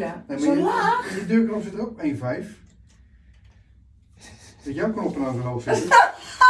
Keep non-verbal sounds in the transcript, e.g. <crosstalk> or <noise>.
Ja. Nee, Zo laag? Die deurknop zit er ook 1,5. Dat jouw knop nou zo hoog zitten. <laughs>